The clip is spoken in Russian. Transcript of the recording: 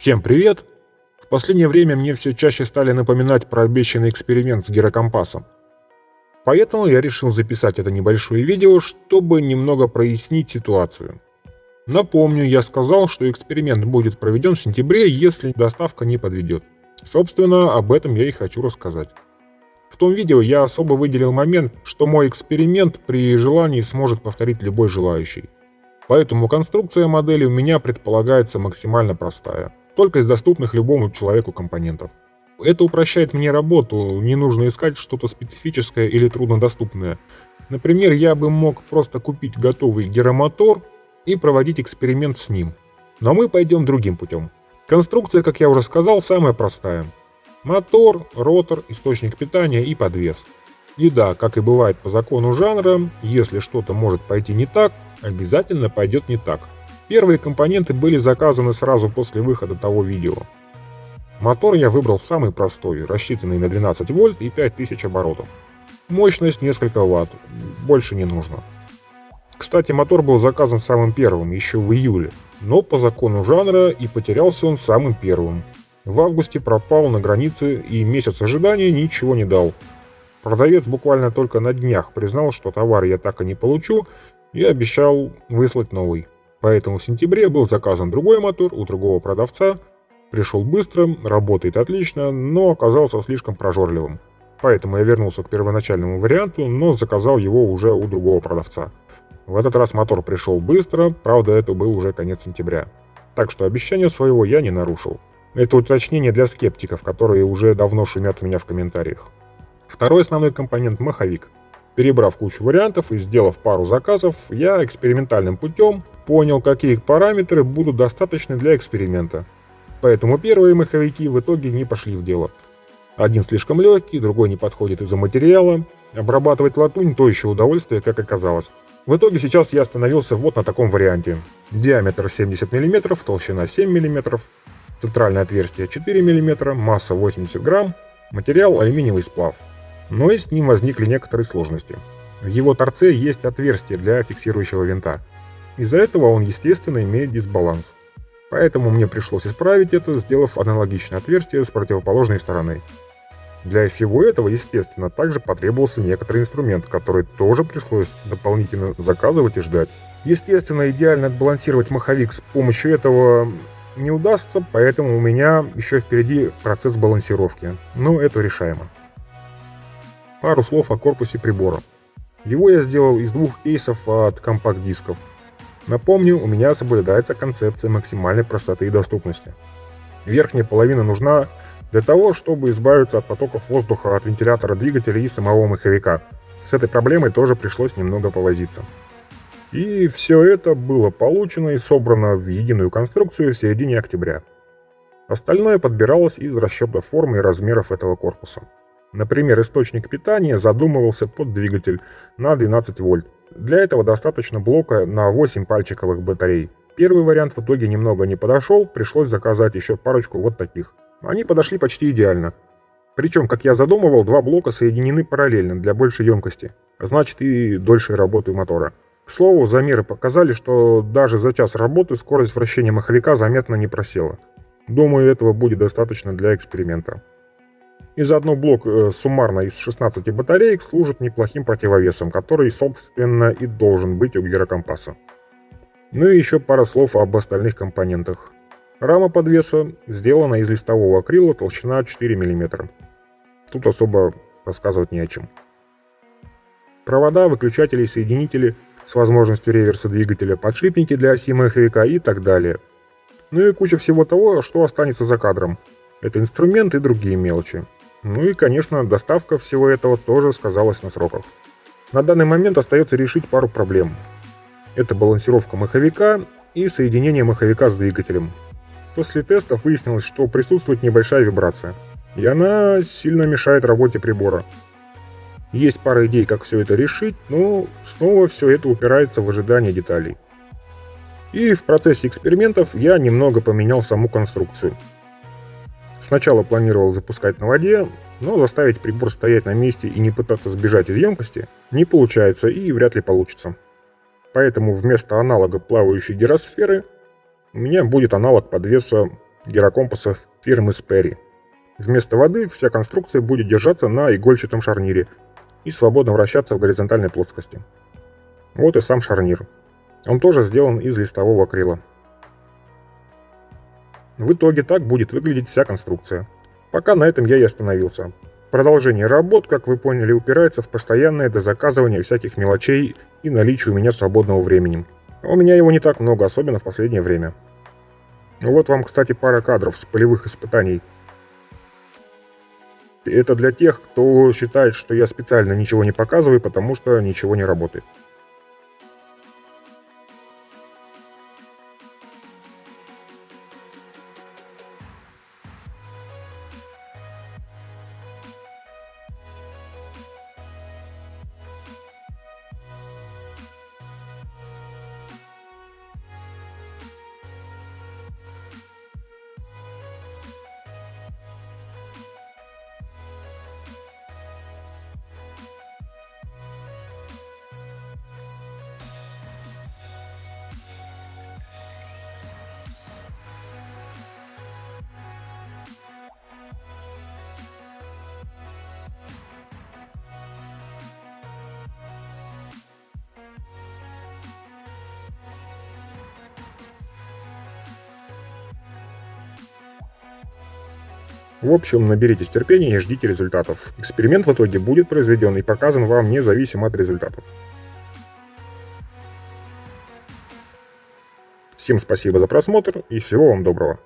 Всем привет! В последнее время мне все чаще стали напоминать про обещанный эксперимент с гирокомпасом. Поэтому я решил записать это небольшое видео, чтобы немного прояснить ситуацию. Напомню, я сказал, что эксперимент будет проведен в сентябре, если доставка не подведет. Собственно, об этом я и хочу рассказать. В том видео я особо выделил момент, что мой эксперимент при желании сможет повторить любой желающий. Поэтому конструкция модели у меня предполагается максимально простая, только из доступных любому человеку компонентов. Это упрощает мне работу, не нужно искать что-то специфическое или труднодоступное. Например, я бы мог просто купить готовый гиромотор и проводить эксперимент с ним. Но мы пойдем другим путем. Конструкция, как я уже сказал, самая простая. Мотор, ротор, источник питания и подвес. И да, как и бывает по закону жанра, если что-то может пойти не так, обязательно пойдет не так. Первые компоненты были заказаны сразу после выхода того видео. Мотор я выбрал самый простой, рассчитанный на 12 вольт и 5000 оборотов. Мощность несколько ватт, больше не нужно. Кстати, мотор был заказан самым первым, еще в июле, но по закону жанра и потерялся он самым первым. В августе пропал на границе и месяц ожидания ничего не дал. Продавец буквально только на днях признал, что товар я так и не получу, и обещал выслать новый. Поэтому в сентябре был заказан другой мотор у другого продавца, пришел быстро, работает отлично, но оказался слишком прожорливым. Поэтому я вернулся к первоначальному варианту, но заказал его уже у другого продавца. В этот раз мотор пришел быстро, правда это был уже конец сентября. Так что обещание своего я не нарушил. Это уточнение для скептиков, которые уже давно шумят у меня в комментариях. Второй основной компонент – маховик. Перебрав кучу вариантов и сделав пару заказов, я экспериментальным путем понял, какие параметры будут достаточны для эксперимента. Поэтому первые маховики в итоге не пошли в дело. Один слишком легкий, другой не подходит из-за материала. Обрабатывать латунь – то еще удовольствие, как оказалось. В итоге сейчас я остановился вот на таком варианте. Диаметр 70 мм, толщина 7 мм, центральное отверстие 4 мм, масса 80 грамм, материал алюминиевый сплав. Но и с ним возникли некоторые сложности. В его торце есть отверстие для фиксирующего винта. Из-за этого он, естественно, имеет дисбаланс. Поэтому мне пришлось исправить это, сделав аналогичное отверстие с противоположной стороны. Для всего этого, естественно, также потребовался некоторый инструмент, который тоже пришлось дополнительно заказывать и ждать. Естественно, идеально отбалансировать маховик с помощью этого не удастся, поэтому у меня еще впереди процесс балансировки, но это решаемо. Пару слов о корпусе прибора. Его я сделал из двух кейсов от компакт-дисков. Напомню, у меня соблюдается концепция максимальной простоты и доступности. Верхняя половина нужна для того, чтобы избавиться от потоков воздуха от вентилятора двигателя и самого маховика. С этой проблемой тоже пришлось немного повозиться. И все это было получено и собрано в единую конструкцию в середине октября. Остальное подбиралось из расчета формы и размеров этого корпуса. Например, источник питания задумывался под двигатель на 12 вольт. Для этого достаточно блока на 8 пальчиковых батарей. Первый вариант в итоге немного не подошел, пришлось заказать еще парочку вот таких. Они подошли почти идеально. Причем, как я задумывал, два блока соединены параллельно для большей емкости, а значит и дольшей работы мотора. К слову, замеры показали, что даже за час работы скорость вращения маховика заметно не просела. Думаю, этого будет достаточно для эксперимента. И заодно блок э, суммарно из 16 батареек служит неплохим противовесом, который, собственно, и должен быть у гирокомпаса. Ну и еще пара слов об остальных компонентах. Рама подвеса сделана из листового акрила, толщина 4 мм. Тут особо рассказывать не о чем. Провода, выключатели, соединители с возможностью реверса двигателя, подшипники для оси маховика и так далее. Ну и куча всего того, что останется за кадром. Это инструмент и другие мелочи. Ну и, конечно, доставка всего этого тоже сказалась на сроках. На данный момент остается решить пару проблем. Это балансировка маховика и соединение маховика с двигателем. После тестов выяснилось, что присутствует небольшая вибрация, и она сильно мешает работе прибора. Есть пара идей, как все это решить, но снова все это упирается в ожидание деталей. И в процессе экспериментов я немного поменял саму конструкцию. Сначала планировал запускать на воде, но заставить прибор стоять на месте и не пытаться сбежать из емкости не получается и вряд ли получится. Поэтому вместо аналога плавающей гиросферы у меня будет аналог подвеса гирокомпаса фирмы Sperry. Вместо воды вся конструкция будет держаться на игольчатом шарнире и свободно вращаться в горизонтальной плоскости. Вот и сам шарнир. Он тоже сделан из листового акрила. В итоге так будет выглядеть вся конструкция. Пока на этом я и остановился. Продолжение работ, как вы поняли, упирается в постоянное дозаказывание всяких мелочей и наличие у меня свободного времени. У меня его не так много, особенно в последнее время. Вот вам, кстати, пара кадров с полевых испытаний. Это для тех, кто считает, что я специально ничего не показываю, потому что ничего не работает. В общем, наберитесь терпения и ждите результатов. Эксперимент в итоге будет произведен и показан вам независимо от результатов. Всем спасибо за просмотр и всего вам доброго.